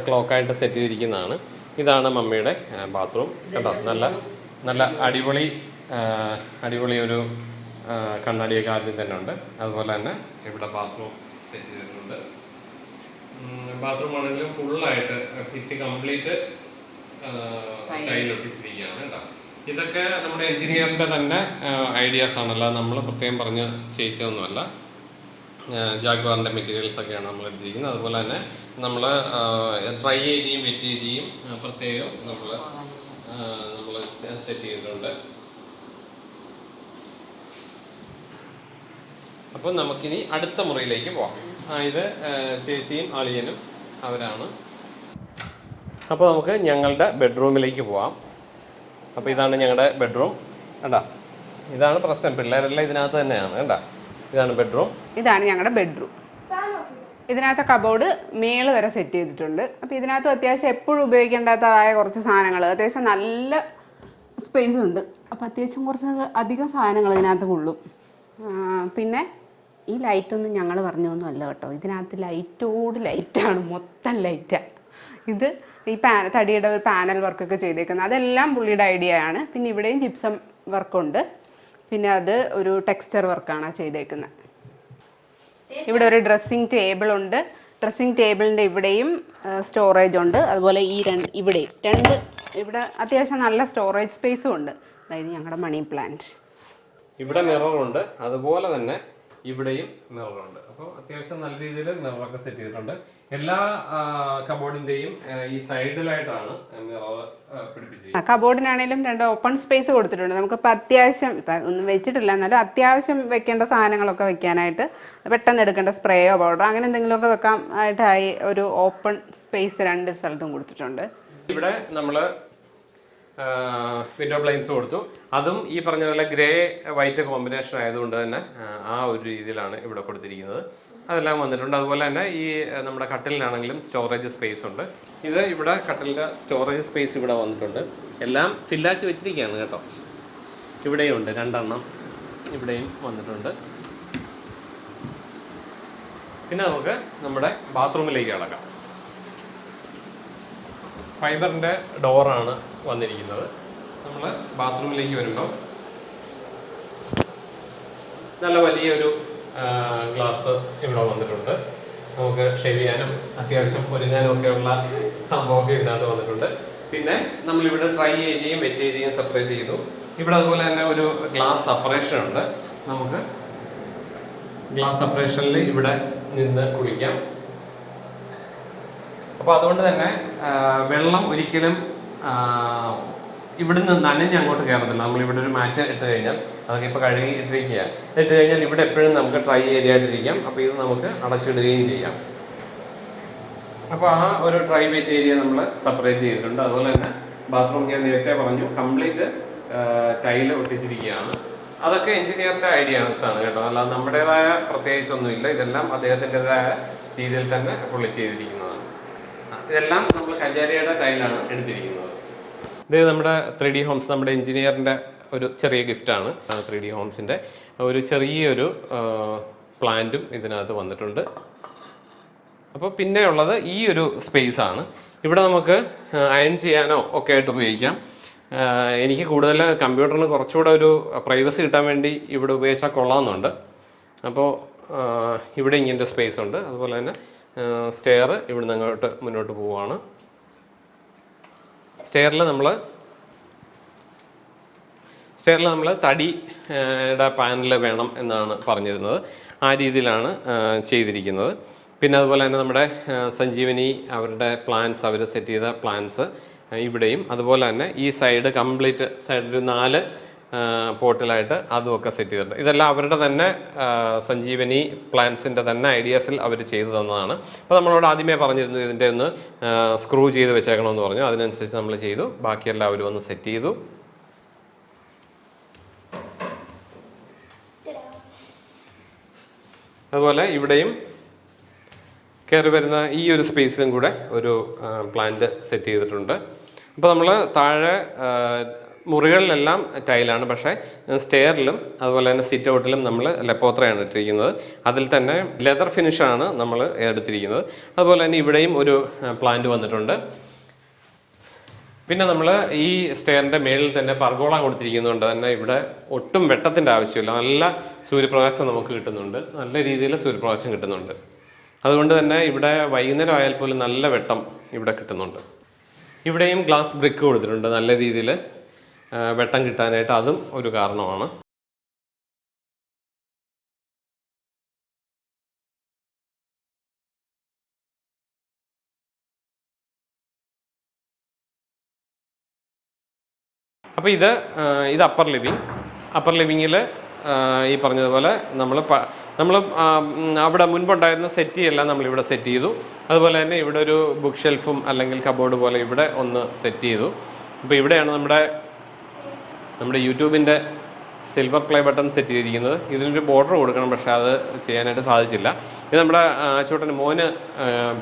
ക്ലോക്കായിട്ട് സെറ്റ് ചെയ്തിരിക്കുന്നതാണ്. ഇതാണ് മമ്മിയുടെ ബാത്റൂം കേട്ടോ നല്ല നല്ല അടിപൊളി അടിപൊളി ഒരു കണ്ണാടിയൊക്കെ ആദ്യം തന്നെ ഉണ്ട്. അതുപോലെ തന്നെ ഇവിടെ ബാത്റൂം സെറ്റ് ചെയ്തിട്ടുണ്ട്. ബാത്റൂം ആണെങ്കിലും ഫുള്ളായിട്ട് ഭിത്തി കംപ്ലീറ്റ് ടൈലൊട്ടിച്ചിരിക്കുകയാണ് കേട്ടോ. ഇതൊക്കെ നമ്മുടെ എഞ്ചിനീയറിന്റെ തന്നെ ഐഡിയാസ് ആണല്ലോ. നമ്മൾ പ്രത്യേകം പറഞ്ഞ് ചെയ്യിച്ചതൊന്നുമല്ല. ജാഗ്വാറിന്റെ മെറ്റീരിയൽസ് ഒക്കെയാണ് നമ്മൾ എടുത്തിരിക്കുന്നത്. അതുപോലെ തന്നെ നമ്മൾ ഡ്രൈ ഏരിയയും വെറ്റ് ഏരിയയും പ്രത്യേകം നമ്മൾ നമ്മൾ സെറ്റ് ചെയ്തിട്ടുണ്ട്. അപ്പം നമുക്കിനി അടുത്ത മുറിയിലേക്ക് പോവാം. ഇത് ചേച്ചിയും അളിയനും അവരാണ്. അപ്പോൾ നമുക്ക് ഞങ്ങളുടെ ബെഡ്റൂമിലേക്ക് പോവാം. അപ്പോൾ ഇതാണ് ഞങ്ങളുടെ ബെഡ്റൂം. കണ്ടാ? ഇതാണ് പ്രശ്നം. പിള്ളേരെല്ലാം ഇതിനകത്ത് തന്നെയാണ്. കണ്ടാ? ഇതാണ് ബെഡ്റൂം. ഇതാണ് ഞങ്ങളുടെ ബെഡ്റൂം. ഇതിനകത്ത് കബോർഡ് മേൾ വരെ സെറ്റ് ചെയ്തിട്ടുണ്ട്. അപ്പോൾ ഇതിനകത്ത് അത്യാവശ്യം എപ്പോഴും ഉപയോഗിക്കേണ്ടാത്തതായ കുറച്ച് സാധനങ്ങൾ അത്യാവശ്യം നല്ല സ്പേസ് ഉണ്ട്. അപ്പോൾ അത്യാവശ്യം കുറച്ച് അധികം സാധനങ്ങൾ ഇതിനകത്ത് കൊള്ളും പിന്നെ ഈ ലൈറ്റൊന്നും ഞങ്ങൾ പറഞ്ഞൊന്നും അല്ല കേട്ടോ. ഇതിനകത്ത് ലൈറ്റോട് ലൈറ്റാണ് മൊത്തം ലൈറ്റാണ് ഇത് ഈ പാന തടിയുടെ ഒരു പാനൽ വർക്കൊക്കെ ചെയ്തേക്കുന്നത്. അതെല്ലാം പുള്ളിയുടെ ഐഡിയ ആണ്. പിന്നെ ഇവിടെയും ജിപ്സം വർക്കുണ്ട്. പിന്നെ അത് ഒരു ടെക്സ്ചർ വർക്കാണ് ചെയ്തേക്കുന്നത്. ഇവിടെ ഒരു ഡ്രസ്സിങ് ടേബിൾ ഉണ്ട്. ഡ്രസ്സിങ് ടേബിളിന്റെ ഇവിടെയും സ്റ്റോറേജ് ഉണ്ട്. അതുപോലെ ഈ രണ്ട് ഇവിടെയും രണ്ട് ഇവിടെ അത്യാവശ്യം നല്ല സ്റ്റോറേജ് സ്പേസും ഉണ്ട്. അതായത് ഞങ്ങളുടെ മണി പ്ലാന്റ്. ഇവിടെ മിററുണ്ട്. അതുപോലെ തന്നെ ഇവിടെയും മിററുണ്ട്. അപ്പോൾ അത്യാവശ്യം നല്ല രീതിയിൽ മിററൊക്കെ സെറ്റ് ചെയ്തിട്ടുണ്ട്. എല്ലാ കബോർഡിന്റെയും ഈ സൈഡിലായിട്ടാണ് മിറർ പിടിപ്പിച്ചിരിക്കുന്നത്. കബോർഡിനാണെങ്കിലും രണ്ട് ഓപ്പൺ സ്പേസ് കൊടുത്തിട്ടുണ്ട്. നമുക്കിപ്പോൾ അത്യാവശ്യം ഇപ്പം ഒന്നും വെച്ചിട്ടില്ല എന്നാലും അത്യാവശ്യം വെക്കേണ്ട സാധനങ്ങളൊക്കെ വെക്കാനായിട്ട് പെട്ടെന്ന് എടുക്കേണ്ട സ്പ്രേയോ പൗഡറോ അങ്ങനെ എന്തെങ്കിലുമൊക്കെ വെക്കാൻ ആയിട്ടായി ഒരു ഓപ്പൺ സ്പേസ് രണ്ട് സ്ഥലത്തും കൊടുത്തിട്ടുണ്ട്. ഇവിടെ നമ്മൾ വിൻഡോ ബ്ലൈൻസ് കൊടുത്തു. അതും ഈ പറഞ്ഞ പോലെ ഗ്രേ വൈറ്റ് കോമ്പിനേഷൻ ആയതുകൊണ്ട് തന്നെ ആ, ഒരു രീതിയിലാണ് ഇവിടെ കൊടുത്തിരിക്കുന്നത്. അതെല്ലാം വന്നിട്ടുണ്ട്. അതുപോലെ തന്നെ ഈ നമ്മുടെ കട്ടിലിനാണെങ്കിലും സ്റ്റോറേജ് സ്പേസ് ഉണ്ട്. ഇത് ഇവിടെ കട്ടിലിന്റെ സ്റ്റോറേജ് സ്പേസ് ഇവിടെ വന്നിട്ടുണ്ട്. എല്ലാം ഫില്ലാക്കി വെച്ചിരിക്കുകയാണ് കേട്ടോ. ഇവിടെയും ഉണ്ട്. രണ്ടെണ്ണം ഇവിടെയും വന്നിട്ടുണ്ട്. പിന്നെ നമുക്ക് നമ്മുടെ ബാത്റൂമിലേക്ക് കിടക്കാം ഫൈബറിന്റെ ഡോറാണ് വന്നിരിക്കുന്നത്. നമ്മൾ ബാത്റൂമിലേക്ക് വരുമ്പോൾ നല്ല വലിയൊരു ഗ്ലാസ് ഇവിടെ വന്നിട്ടുണ്ട്. നമുക്ക് ഷേവ് ചെയ്യാനും അത്യാവശ്യം ഒരുങ്ങാനും ഒക്കെയുള്ള സംഭവമൊക്കെ ഇതിനകത്ത് വന്നിട്ടുണ്ട്. പിന്നെ നമ്മളിവിടെ ഡ്രൈ ഏരിയയും വെറ്റ് ഏരിയയും സെപ്പറേറ്റ് ചെയ്തു. ഇവിടെ അതുപോലെ തന്നെ ഒരു ഗ്ലാസ് സെപ്പറേഷൻ ഉണ്ട്. നമുക്ക് ഗ്ലാസ് സെപ്പറേഷനിൽ ഇവിടെ നിന്ന് കുളിക്കാം. അപ്പോൾ അതുകൊണ്ട് തന്നെ വെള്ളം ഒരിക്കലും ഇവിടുന്ന് നനഞ്ഞ് അങ്ങോട്ട് കയറത്തില്ല. നമ്മൾ ഇവിടെ ഒരു മാറ്റ് ഇട്ട് കഴിഞ്ഞാൽ അതൊക്കെ ഇപ്പോൾ കഴുകി ഇട്ടിരിക്കുക ഇട്ട് കഴിഞ്ഞാൽ ഇവിടെ എപ്പോഴും നമുക്ക് ഡ്രൈ ഏരിയ ആയിട്ടിരിക്കാം. അപ്പോൾ ഇത് നമുക്ക് അടച്ചിടുകയും ചെയ്യാം. അപ്പോൾ ആ ഒരു ഡ്രൈ വെയിറ്റ് ഏരിയ നമ്മൾ സെപ്പറേറ്റ് ചെയ്തിട്ടുണ്ട്. അതുപോലെ തന്നെ ബാത്റൂം ഞാൻ നേരത്തെ പറഞ്ഞു കംപ്ലീറ്റ് ടൈൽ ഒട്ടിച്ചിരിക്കുകയാണ്. അതൊക്കെ എഞ്ചിനീയറിന്റെ ഐഡിയാസ് ആണ് കേട്ടോ. അല്ലാതെ നമ്മുടേതായ പ്രത്യേകിച്ചൊന്നുമില്ല. ഇതെല്ലാം അദ്ദേഹത്തിന്റെതായ രീതിയിൽ തന്നെ പുള്ളി ചെയ്തിരിക്കുന്നതാണ്. ഇതെല്ലാം നമ്മൾ കഞ്ചാരിയുടെ ടൈലാണ് എടുത്തിരിക്കുന്നത്. ഇത് നമ്മുടെ ത്രീ ഡി ഹോംസ് നമ്മുടെ എഞ്ചിനീയറിന്റെ ഒരു ചെറിയ ഗിഫ്റ്റാണ് ത്രീ ഡി ഹോംസിന്റെ ഒരു ചെറിയൊരു പ്ലാന്റും ഇതിനകത്ത് വന്നിട്ടുണ്ട്. അപ്പോൾ പിന്നെ ഉള്ളത് ഈ ഒരു സ്പേസ് ആണ്. ഇവിടെ നമുക്ക് അയൺ ചെയ്യാനോ ഒക്കെ ആയിട്ട് ഉപയോഗിക്കാം. എനിക്ക് കൂടുതൽ കമ്പ്യൂട്ടറിന് കുറച്ചുകൂടെ ഒരു പ്രൈവസി കിട്ടാൻ വേണ്ടി ഇവിടെ ഉപയോഗിച്ചാൽ കൊള്ളാമെന്നുണ്ട്. അപ്പോൾ ഇവിടെ ഇവിടെ ഇങ്ങനത്തെ സ്പേസ് ഉണ്ട്. അതുപോലെ തന്നെ സ്റ്റെയർ ഇവിടുന്ന് അങ്ങോട്ട് മുന്നോട്ട് പോവുകയാണ്. സ്റ്റെയറിൽ നമ്മൾ സ്റ്റെയറിൽ നമ്മൾ തടിയുടെ പാനൽ വേണം എന്നാണ് പറഞ്ഞിരുന്നത്. ആ രീതിയിലാണ് ചെയ്തിരിക്കുന്നത്. പിന്നെ അതുപോലെ തന്നെ നമ്മുടെ സഞ്ജീവനി അവരുടെ പ്ലാൻസ് അവർ സെറ്റ് ചെയ്ത പ്ലാൻസ് ഇവിടെയും. അതുപോലെ തന്നെ ഈ സൈഡ് കംപ്ലീറ്റ് സൈഡിൽ നാല് പോർട്ടിലായിട്ട് അതുമൊക്കെ സെറ്റ് ചെയ്തിട്ടുണ്ട്. ഇതെല്ലാം അവരുടെ തന്നെ സഞ്ജീവനി പ്ലാൻസിന്റെ തന്നെ ഐഡിയാസിൽ അവർ ചെയ്തു തന്നതാണ്. അപ്പോൾ നമ്മളോട് ആദ്യമേ പറഞ്ഞിരുന്നു ഇതിന്റെ ഒന്ന് സ്ക്രൂ ചെയ്ത് വെച്ചേക്കണമെന്ന് പറഞ്ഞു. അതിനനുസരിച്ച് നമ്മൾ ചെയ്തു. ബാക്കിയെല്ലാം അവർ വന്ന് സെറ്റ് ചെയ്തു. അതുപോലെ ഇവിടെയും കയറി വരുന്ന ഈ ഒരു സ്പേസിലും കൂടെ ഒരു പ്ലാന്റ് സെറ്റ് ചെയ്തിട്ടുണ്ട്. അപ്പോൾ നമ്മൾ താഴെ മുറികളിലെല്ലാം ടൈലാണ് പക്ഷേ സ്റ്റെയറിലും അതുപോലെ തന്നെ സിറ്റ് ഔട്ടിലും നമ്മൾ ലെപ്പോത്രയാണ് ഇട്ടിരിക്കുന്നത്. അതിൽ തന്നെ ലെതർ ഫിനിഷാണ് നമ്മൾ എടുത്തിരിക്കുന്നത്. അതുപോലെ തന്നെ ഇവിടെയും ഒരു പ്ലാന്റ് വന്നിട്ടുണ്ട്. പിന്നെ നമ്മൾ ഈ സ്റ്റെയറിന്റെ മേളിൽ തന്നെ പർഗോള കൊടുത്തിരിക്കുന്നതുകൊണ്ട് തന്നെ ഇവിടെ ഒട്ടും വെട്ടത്തിന്റെ ആവശ്യമില്ല. നല്ല സൂര്യപ്രകാശം നമുക്ക് കിട്ടുന്നുണ്ട്. നല്ല രീതിയിൽ സൂര്യപ്രകാശം കിട്ടുന്നുണ്ട്. അതുകൊണ്ട് തന്നെ ഇവിടെ വൈകുന്നേരം ആയാൽ പോലും നല്ല വെട്ടം ഇവിടെ കിട്ടുന്നുണ്ട്. ഇവിടെയും ഗ്ലാസ് ബ്രിക്ക് കൊടുത്തിട്ടുണ്ട് നല്ല രീതിയിൽ. വെട്ടം കിട്ടാനായിട്ട് അതും ഒരു കാരണമാണ്. അപ്പോൾ ഇത് ഇത് അപ്പർ ലിവിങ് അപ്പർ ലിവിങ്ങിൽ ഈ പറഞ്ഞതുപോലെ നമ്മൾ നമ്മൾ അവിടെ മുൻപുണ്ടായിരുന്ന സെറ്റ് എല്ലാം നമ്മളിവിടെ സെറ്റ് ചെയ്തു. അതുപോലെ തന്നെ ഇവിടെ ഒരു ബുക്ക് ഷെൽഫും അല്ലെങ്കിൽ കബോർഡ് പോലെ ഇവിടെ ഒന്ന് സെറ്റ് ചെയ്തു. അപ്പോൾ ഇവിടെയാണ് നമ്മുടെ നമ്മുടെ യൂട്യൂബിന്റെ സിൽവർ പ്ലേ ബട്ടൺ സെറ്റ് ചെയ്തിരിക്കുന്നത്. ഇതിനൊരു ബോർഡർ കൊടുക്കണം പക്ഷേ അത് ചെയ്യാനായിട്ട് സാധിച്ചില്ല. ഇത് നമ്മുടെ ചോട്ടൻ മോന്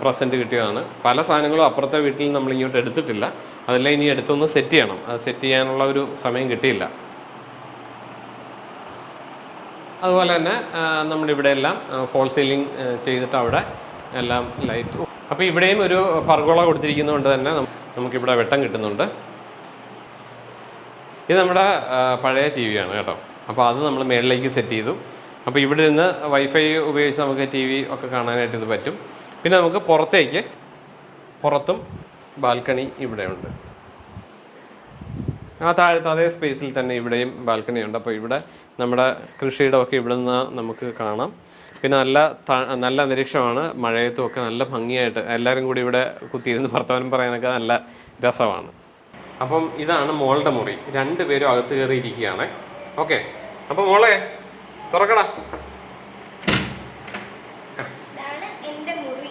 പ്രസന്റ് കിട്ടിയതാണ്. പല സാധനങ്ങളും അപ്പുറത്തെ വീട്ടിൽ നമ്മൾ ഇങ്ങോട്ട് എടുത്തിട്ടില്ല. അതെല്ലാം ഇനി എടുത്തൊന്ന് സെറ്റ് ചെയ്യണം. അത് സെറ്റ് ചെയ്യാനുള്ള ഒരു സമയം കിട്ടിയില്ല. അതുപോലെ തന്നെ നമ്മുടെ ഇവിടെ എല്ലാം ഫോൾ സീലിംഗ് ചെയ്തിട്ട് അവിടെ എല്ലാം ലൈറ്റ് അപ്പോൾ ഇവിടെയും ഒരു പർഗോള കൊടുത്തിരിക്കുന്നതുകൊണ്ട് തന്നെ നമുക്കിവിടെ വെട്ടം കിട്ടുന്നുണ്ട്. ഇത് നമ്മുടെ പഴയ ടി വി ആണ് കേട്ടോ. അപ്പോൾ അത് നമ്മൾ മേളിലേക്ക് സെറ്റ് ചെയ്തു. അപ്പോൾ ഇവിടെ നിന്ന് വൈഫൈ ഉപയോഗിച്ച് നമുക്ക് ടി വി ഒക്കെ കാണാനായിട്ട് ഇത് പറ്റും. പിന്നെ നമുക്ക് പുറത്തേക്ക് പുറത്തും ബാൽക്കണി ഇവിടെയുണ്ട് ആ താഴത്തെ അതേ സ്പേസിൽ തന്നെ ഇവിടെയും ബാൽക്കണി ഉണ്ട്. അപ്പോൾ ഇവിടെ നമ്മുടെ കൃഷിയുടെ ഒക്കെ ഇവിടെ നിന്ന് നമുക്ക് കാണാം. പിന്നെ നല്ല നല്ല അന്തരീക്ഷമാണ്. മഴയത്തും ഒക്കെ നല്ല ഭംഗിയായിട്ട് എല്ലാവരും കൂടി ഇവിടെ കുത്തിയിരുന്ന് വർത്തമാനം പറയാനൊക്കെ നല്ല രസമാണ്. അപ്പം ഇതാണ് മോളുടെ മുറി. രണ്ടുപേരും അകത്ത് കയറി ഇരിക്കുകയാണ് ഓക്കെ. അപ്പം മോളെ തുറക്കടാ. ഇതാണ് എന്റെ മുറി.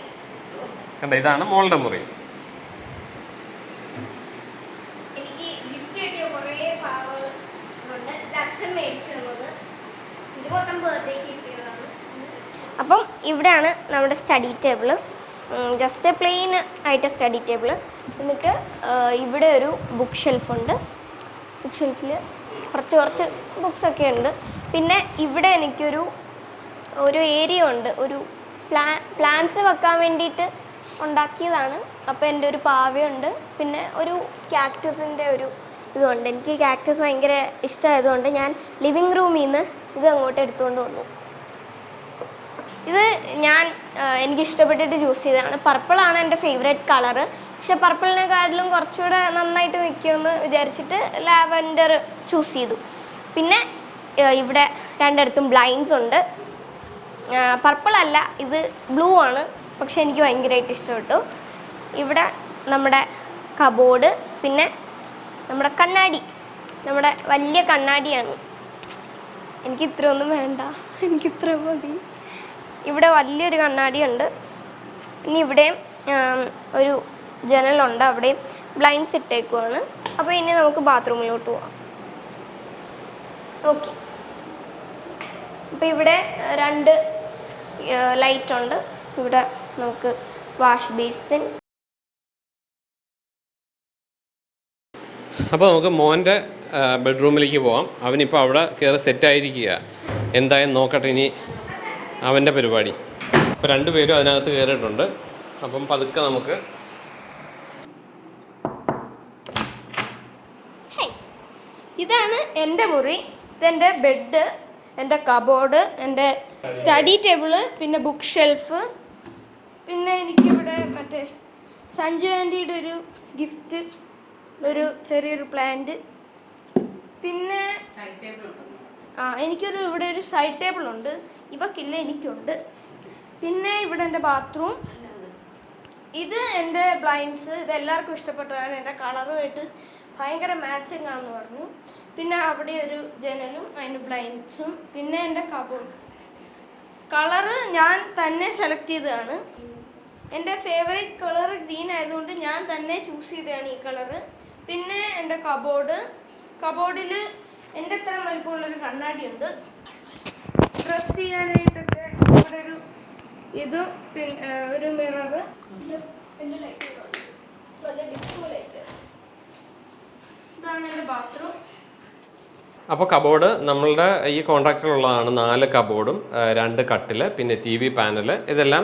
കണ്ട ഇതാണ് മോളുടെ മുറി. അപ്പം ഇവിടെയാണ് നമ്മുടെ സ്റ്റഡി ടേബിൾ ജസ്റ്റ് പ്ലെയിൻ ആയിട്ട് സ്റ്റഡി ടേബിൾ എന്നിട്ട് ഇവിടെ ഒരു ബുക്ക് ഷെൽഫുണ്ട് ബുക്ക് ഷെൽഫിൽ കുറച്ച് കുറച്ച് ബുക്സൊക്കെ ഉണ്ട്. പിന്നെ ഇവിടെ എനിക്കൊരു ഒരു ഏരിയ ഉണ്ട്. ഒരു പ്ലാ പ്ലാന്റ്സ് വെക്കാൻ വേണ്ടിയിട്ട് ഉണ്ടാക്കിയതാണ്. അപ്പോൾ എന്റെ ഒരു പാവയുണ്ട്. പിന്നെ ഒരു ക്യാക്ടസിന്റെ ഒരു ഇതുണ്ട്. എനിക്ക് ക്യാക്ടസ് ഭയങ്കര ഇഷ്ടമായതുകൊണ്ട് ഞാൻ ലിവിങ് റൂമിൽ നിന്ന് ഇത് അങ്ങോട്ട് എടുത്തുകൊണ്ട് വന്നു. ഇത് ഞാൻ എനിക്കിഷ്ടപ്പെട്ടിട്ട് ചൂസ് ചെയ്തതാണ്. പർപ്പിളാണ് എന്റെ ഫേവറേറ്റ് കളറ് പക്ഷെ പർപ്പിളിനെക്കാട്ടിലും കുറച്ചുകൂടെ നന്നായിട്ട് നിൽക്കുമെന്ന് വിചാരിച്ചിട്ട് ലാവൻഡർ ചൂസ് ചെയ്തു. പിന്നെ ഇവിടെ രണ്ടിടത്തും ബ്ലൈൻഡ്സ് ഉണ്ട്. പർപ്പിൾ അല്ല ഇത് ബ്ലൂ ആണ്. പക്ഷെ എനിക്ക് ഭയങ്കരമായിട്ട് ഇഷ്ടപ്പെട്ടു. ഇവിടെ നമ്മുടെ കബോർഡ് പിന്നെ നമ്മുടെ കണ്ണാടി. നമ്മുടെ വലിയ കണ്ണാടിയാണ്. എനിക്ക് ഇത്രയൊന്നും വേണ്ട. എനിക്ക് ഇത്ര മതി. ഇവിടെ വലിയൊരു കണ്ണാടിയുണ്ട്. ഇനി ഇവിടെയും ഒരു ജനലുണ്ട് അവിടെയും ബ്ലൈൻഡ്സ് ഇട്ടേക്കുവാണ്. അപ്പോൾ ഇനി നമുക്ക് ബാത്റൂമിലോട്ട് പോവാം. ഓക്കെ അപ്പോൾ ഇവിടെ രണ്ട് ലൈറ്റ് ഉണ്ട്. ഇവിടെ നമുക്ക് വാഷ് ബേസിൻ അപ്പോൾ നമുക്ക് മോന്റെ ബെഡ്റൂമിലേക്ക് പോവാം. അവനിപ്പോൾ അവിടെ കയറി സെറ്റായിരിക്കുക എന്തായാലും നോക്കട്ടെ ഇനി അവന്റെ പരിപാടി. അപ്പോൾ രണ്ടുപേരും അതിനകത്ത് കയറിയിട്ടുണ്ട് അപ്പം പതുക്കെ നമുക്ക് ഹേയ് ഇതാണ് എന്റെ മുറി ഇതെന്റെ ബെഡ് എന്റെ കബോർഡ് എന്റെ സ്റ്റഡി ടേബിൾ പിന്നെ ബുക്ക് ഷെൽഫ്. പിന്നെ എനിക്കിവിടെ മറ്റേ സഞ്ജു ആന്റിയുടെ ഒരു ഗിഫ്റ്റ് ഒരു ചെറിയൊരു പ്ലാന്റ്. പിന്നെ ആ എനിക്കൊരു ഇവിടെ ഒരു സൈഡ് ടേബിൾ ഉണ്ട്. ഇവക്കില്ല എനിക്കുണ്ട്. പിന്നെ ഇവിടെ എന്റെ ബാത്റൂം. ഇത് എന്റെ ബ്ലൈൻഡ്സ് ഇത് എല്ലാവർക്കും ഇഷ്ടപ്പെട്ടതാണ്. എന്റെ കളറുമായിട്ട് ഭയങ്കര മാച്ചിങ് ആണെന്ന് പറഞ്ഞു. പിന്നെ അവിടെ ഒരു ജനലും അതിന് ബ്ലൈൻഡ്സും പിന്നെ എന്റെ കബോർഡ് കളറ് ഞാൻ തന്നെ സെലക്ട് ചെയ്തതാണ്. എന്റെ ഫേവറേറ്റ് കളർ ഗ്രീൻ ആയതുകൊണ്ട് ഞാൻ തന്നെ ചൂസ് ചെയ്തതാണ് ഈ കളറ് പിന്നെ എന്റെ കബോർഡ് കബോർഡിൽ എന്റെ അത്ര വലിപ്പമുള്ളൊരു കണ്ണാടിയുണ്ട് ഡ്രസ് ചെയ്യാനായിട്ടൊക്കെ ഇവിടെ ഒരു ഇതും പിന്നെ ഒരു മിററ് എന്റെ ലൈറ്റ് നല്ല ഡിസ്കോ ലൈറ്റ് ഇതാണ് എന്റെ ബാത്റൂം അപ്പോൾ കബോർഡ് നമ്മളുടെ ഈ കോൺട്രാക്ടറിലുള്ളതാണ് നാല് കബോർഡും രണ്ട് കട്ടിൽ പിന്നെ ടി വി പാനൽ ഇതെല്ലാം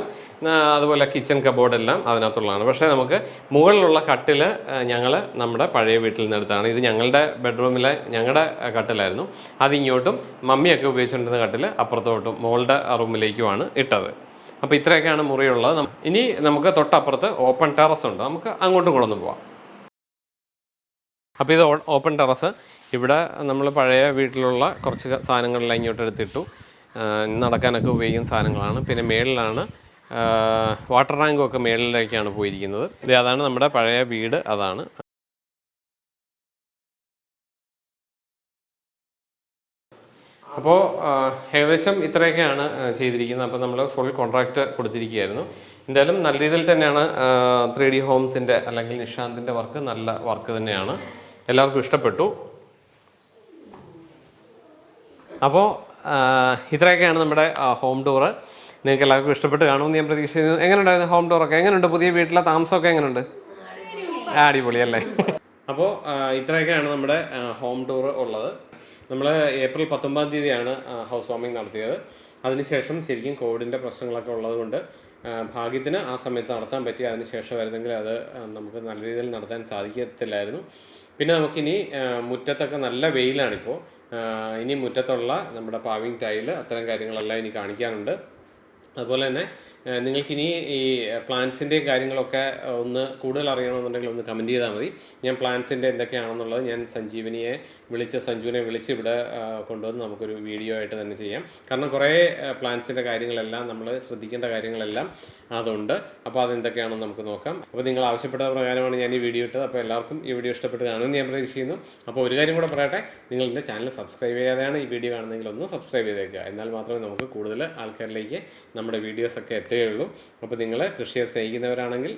അതുപോലെ കിച്ചൺ കബോർഡ് എല്ലാം അതിനകത്തുള്ളതാണ്. പക്ഷേ നമുക്ക് മുകളിലുള്ള കട്ടിൽ ഞങ്ങൾ നമ്മുടെ പഴയ വീട്ടിൽ നിന്ന് എടുത്താണ്. ഇത് ഞങ്ങളുടെ ബെഡ്റൂമിലെ ഞങ്ങളുടെ കട്ടിലായിരുന്നു. അതിങ്ങോട്ടും മമ്മിയൊക്കെ ഉപയോഗിച്ചുകൊണ്ടിരുന്ന കട്ടിൽ അപ്പുറത്തോട്ടും മുകളുടെ റൂമിലേക്കുമാണ് ഇട്ടത്. അപ്പോൾ ഇത്രയൊക്കെയാണ് മുറിയുള്ളത്. ഇനി നമുക്ക് തൊട്ടപ്പുറത്ത് ഓപ്പൺ ടെറസ് ഉണ്ട്. നമുക്ക് അങ്ങോട്ടും കൂടെ പോവാം. അപ്പോൾ ഇത് ഓപ്പൺ ടെറസ്. ഇവിടെ നമ്മൾ പഴയ വീട്ടിലുള്ള കുറച്ച് സാധനങ്ങളെല്ലാം ഇങ്ങോട്ട് എടുത്തിട്ടു. നടക്കാനൊക്കെ ഉപയോഗിക്കുന്ന സാധനങ്ങളാണ്. പിന്നെ മേളിലാണ് വാട്ടർ ടാങ്കും ഒക്കെ മേളിലേക്കാണ് പോയിരിക്കുന്നത്. ഇത് അതാണ് നമ്മുടെ പഴയ വീട്. അതാണ്. അപ്പോൾ ഏകദേശം ഇത്രയൊക്കെയാണ് ചെയ്തിരിക്കുന്നത്. അപ്പോൾ നമ്മൾ ഫുൾ കോൺട്രാക്റ്റ് കൊടുത്തിരിക്കുകയായിരുന്നു. എന്തായാലും നല്ല രീതിയിൽ തന്നെയാണ് ത്രീ ഡി ഹോംസിന്റെ അല്ലെങ്കിൽ നിഷാന്തിന്റെ വർക്ക് നല്ല വർക്ക് തന്നെയാണ്. എല്ലാവർക്കും ഇഷ്ടപ്പെട്ടു. അപ്പോൾ ഇത്രയൊക്കെയാണ് നമ്മുടെ ഹോം ടൂറ് നിങ്ങൾക്ക് എല്ലാവർക്കും ഇഷ്ടപ്പെട്ട് കാണുമെന്ന് ഞാൻ പ്രതീക്ഷിക്കുന്നു. എങ്ങനെയുണ്ടായിരുന്നു ഹോം ടൂറൊക്കെ എങ്ങനെയുണ്ട്? പുതിയ വീട്ടിലെ താമസമൊക്കെ എങ്ങനെയുണ്ട്? അടിപൊളി. അല്ലേ? അപ്പോൾ ഇത്രയൊക്കെയാണ് നമ്മുടെ ഹോം ടൂർ ഉള്ളത്. നമ്മൾ ഏപ്രിൽ പത്തൊമ്പതാം തീയതിയാണ് ഹൗസ് വാമിംഗ് നടത്തിയത്. അതിനുശേഷം ശരിക്കും കോവിഡിന്റെ പ്രശ്നങ്ങളൊക്കെ ഉള്ളതുകൊണ്ട് ഭാഗ്യത്തിന് ആ സമയത്ത് നടത്താൻ പറ്റി അതിനുശേഷം വരുന്നെങ്കിൽ അത് നമുക്ക് നല്ല രീതിയിൽ നടത്താൻ സാധിക്കത്തില്ലായിരുന്നു. പിന്നെ നമുക്കിനി മുറ്റത്തൊക്കെ നല്ല വെയിലാണിപ്പോൾ ഇനി മുറ്റത്തുള്ള നമ്മുടെ പാവിങ് ടൈൽ അത്തരം കാര്യങ്ങളെല്ലാം ഇനി കാണിക്കാനുണ്ട്. അതുപോലെ തന്നെ നിങ്ങൾക്കിനി ഈ പ്ലാന്റ്സിന്റെയും കാര്യങ്ങളൊക്കെ ഒന്ന് കൂടുതൽ അറിയണമെന്നുണ്ടെങ്കിൽ ഒന്ന് കമന്റ് ചെയ്താൽ മതി. ഞാൻ പ്ലാന്റ്സിന്റെ എന്തൊക്കെയാണെന്നുള്ളത് ഞാൻ സഞ്ജീവനിയെ വിളിച്ച് സഞ്ജുവിനെ വിളിച്ച് ഇവിടെ കൊണ്ടുവന്ന് നമുക്കൊരു വീഡിയോ ആയിട്ട് തന്നെ ചെയ്യാം. കാരണം കുറേ പ്ലാന്റ്സിന്റെ കാര്യങ്ങളെല്ലാം നമ്മൾ ശ്രദ്ധിക്കേണ്ട കാര്യങ്ങളെല്ലാം അതുണ്ട്. അപ്പോൾ അതെന്തൊക്കെയാണെന്ന് നമുക്ക് നോക്കാം. അപ്പോൾ നിങ്ങൾ ആവശ്യപ്പെട്ട പ്രകാരമാണ് ഞാൻ ഈ വീഡിയോ ഇട്ടത്. അപ്പോൾ എല്ലാവർക്കും ഈ വീഡിയോ ഇഷ്ടപ്പെട്ട് കാണുമെന്ന് ഞാൻ പ്രതീക്ഷിക്കുന്നു. അപ്പോൾ ഒരു കാര്യം കൂടെ പറയട്ടെ. നിങ്ങൾ എന്റെ ചാനൽ സബ്സ്ക്രൈബ് ചെയ്യാതെയാണ് ഈ വീഡിയോ കാണുന്നതെങ്കിൽ ഒന്ന് സബ്സ്ക്രൈബ് ചെയ്തേക്കുക. എന്നാൽ മാത്രമേ നമുക്ക് കൂടുതൽ ആൾക്കാരിലേക്ക് നമ്മുടെ വീഡിയോസ് ഒക്കെ എത്തുകയുള്ളൂ. അപ്പോൾ നിങ്ങൾ കൃഷിയെ സ്നേഹിക്കുന്നവരാണെങ്കിൽ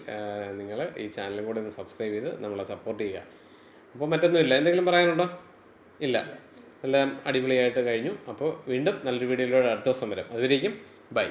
നിങ്ങൾ ഈ ചാനലും കൂടെ ഒന്ന് സബ്സ്ക്രൈബ് ചെയ്ത് നമ്മളെ സപ്പോർട്ട് ചെയ്യുക. അപ്പോൾ മറ്റൊന്നുമില്ല. എന്തെങ്കിലും പറയാനുണ്ടോ? ഇല്ല. എല്ലാം അടിപൊളിയായിട്ട് കഴിഞ്ഞു. അപ്പോൾ വീണ്ടും നല്ലൊരു വീഡിയോയിലൂടെ അടുത്ത ദിവസം വരാം. അതുവരേക്കും ബൈ.